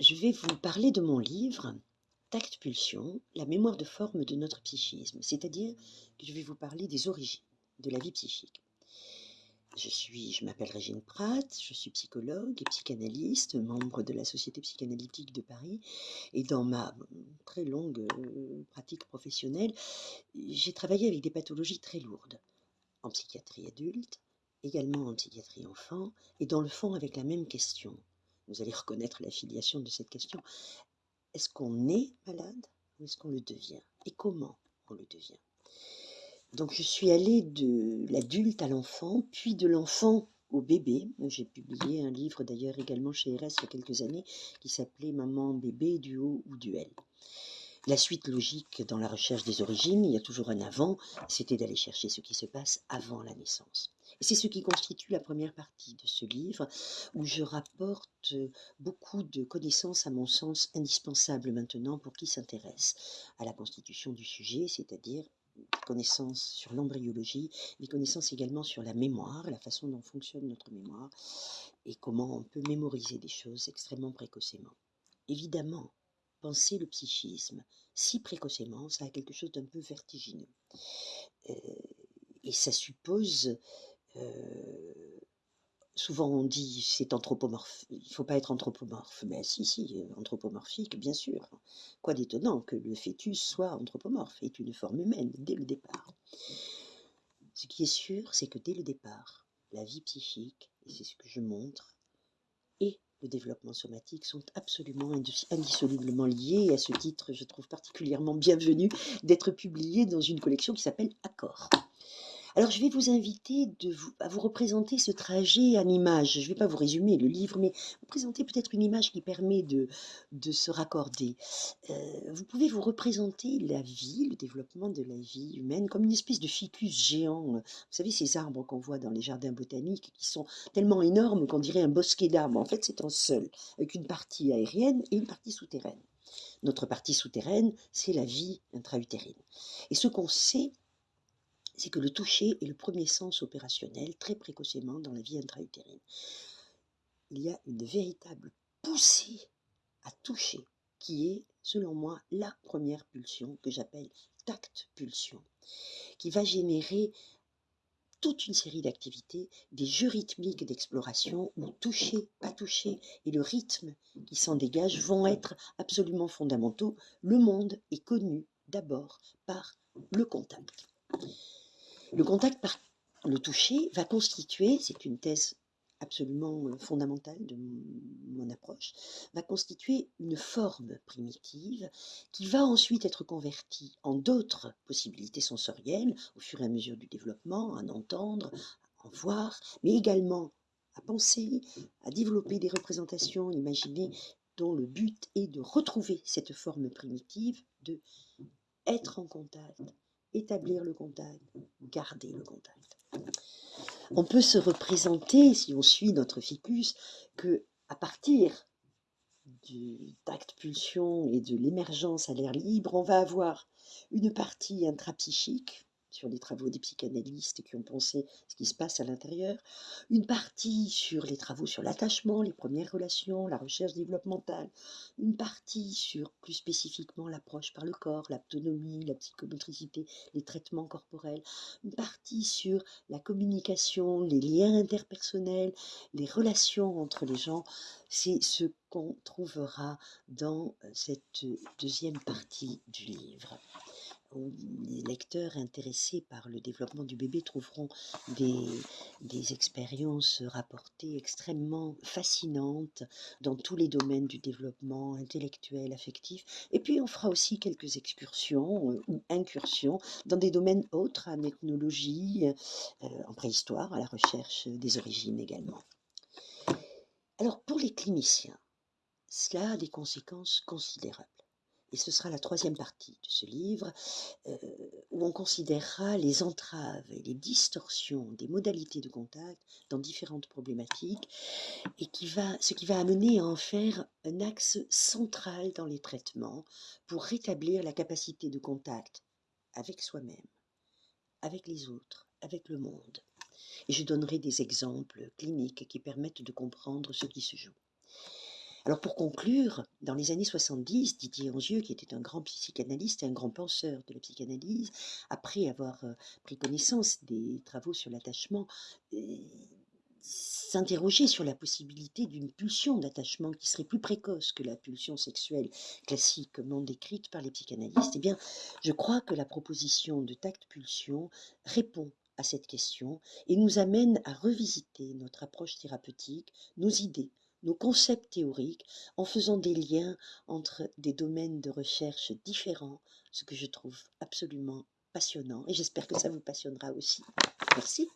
je vais vous parler de mon livre Tact Pulsion, la mémoire de forme de notre psychisme, c'est-à-dire que je vais vous parler des origines de la vie psychique. Je je m'appelle Régine Pratt, je suis psychologue et psychanalyste, membre de la Société psychanalytique de Paris. Et dans ma très longue euh, pratique professionnelle, j'ai travaillé avec des pathologies très lourdes, en psychiatrie adulte, également en psychiatrie enfant, et dans le fond avec la même question. Vous allez reconnaître la filiation de cette question. Est-ce qu'on est malade ou est-ce qu'on le devient? Et comment on le devient? Donc je suis allée de l'adulte à l'enfant, puis de l'enfant au bébé. J'ai publié un livre d'ailleurs également chez RS il y a quelques années qui s'appelait Maman, bébé, duo ou duel. La suite logique dans la recherche des origines, il y a toujours un avant, c'était d'aller chercher ce qui se passe avant la naissance. C'est ce qui constitue la première partie de ce livre, où je rapporte beaucoup de connaissances, à mon sens, indispensables maintenant pour qui s'intéresse à la constitution du sujet, c'est-à-dire connaissances sur l'embryologie, des connaissances également sur la mémoire, la façon dont fonctionne notre mémoire et comment on peut mémoriser des choses extrêmement précocement. Évidemment, penser le psychisme si précocement, ça a quelque chose d'un peu vertigineux. Euh, et ça suppose euh, souvent on dit c'est anthropomorphe, il ne faut pas être anthropomorphe. Mais si, si, anthropomorphique, bien sûr. Quoi d'étonnant que le fœtus soit anthropomorphe, est une forme humaine dès le départ. Ce qui est sûr, c'est que dès le départ, la vie psychique, et c'est ce que je montre, et le développement somatique sont absolument indissolublement liés. Et à ce titre, je trouve particulièrement bienvenu d'être publié dans une collection qui s'appelle Accord. Alors je vais vous inviter à vous représenter ce trajet en image. Je ne vais pas vous résumer le livre, mais vous présenter peut-être une image qui permet de, se raccorder. Euh, vous pouvez vous représenter la vie, le développement de la vie humaine comme une espèce de ficus géant. Vous savez, ces arbres qu'on voit dans les jardins botaniques qui sont tellement énormes qu'on dirait un bosquet d'arbres. En fait, c'est un seul, avec une partie aérienne et une partie souterraine. Notre partie souterraine, c'est la vie intra-utérine. Et ce qu'on sait, c'est que le toucher est le premier sens opérationnel très précocement dans la vie intra-utérine. Il y a une véritable poussée à toucher qui est, selon moi, la première pulsion que j'appelle tact-pulsion, qui va générer toute une série d'activités, des jeux rythmiques d'exploration où toucher, pas toucher et le rythme qui s'en dégage vont être absolument fondamentaux. Le monde est connu d'abord par le contact. Le contact par le toucher va constituer, c'est une thèse absolument euh, fondamentale de mon approche, va constituer une forme primitive qui va ensuite être convertie en d'autres possibilités sensorielles au fur et à mesure du développement, à en entendre, à en voir, mais également à penser, à développer des représentations imaginées dont le but est de retrouver cette forme primitive, de être en contact, établir le contact, garder le contact. On peut se représenter, si on suit notre ficus, que à partir du tact pulsion et de l'émergence à l'air libre, on va avoir une partie intrapsychique, sur les travaux des psychanalystes qui ont pensé ce qui se passe à l'intérieur, une partie sur les travaux sur l'attachement, les premières relations, la recherche développementale, une partie sur plus spécifiquement l'approche par le corps, l'autonomie, la psychomotricité, les traitements corporels, une partie sur la communication, les liens interpersonnels, les relations entre les gens. C'est ce qu'on trouvera dans euh, cette deuxième partie du livre les lecteurs intéressés par le développement du bébé trouveront des, expériences rapportées extrêmement fascinantes dans tous les domaines du développement intellectuel, affectif. Et puis on fera aussi quelques excursions euh, ou incursions dans des domaines autres, en ethnologie, euh, en préhistoire, à la recherche des origines également. Alors pour les cliniciens, cela a des conséquences considérables et ce sera la troisième partie de ce livre, euh, où on considérera les entraves et les distorsions des modalités de contact dans différentes problématiques, et qui va, ce qui va amener à en faire un axe central dans les traitements pour rétablir la capacité de contact avec soi-même, avec les autres, avec le monde. Et je donnerai des exemples cliniques qui permettent de comprendre ce qui se joue. Alors pour conclure, dans les années 70, Didier Angieux, qui était un grand psychanalyste et un grand penseur de la psychanalyse, après avoir euh, pris connaissance des travaux sur l'attachement, euh, s'interroger sur la possibilité d'une pulsion d'attachement qui serait plus précoce que la pulsion sexuelle classiquement décrite par les psychanalystes, eh bien, je crois que la proposition de tact-pulsion répond à cette question et nous amène à revisiter notre approche thérapeutique, nos idées, nos concepts théoriques, en faisant des liens entre des domaines de recherche différents, ce que je trouve absolument passionnant et j'espère que ça vous passionnera aussi. Merci.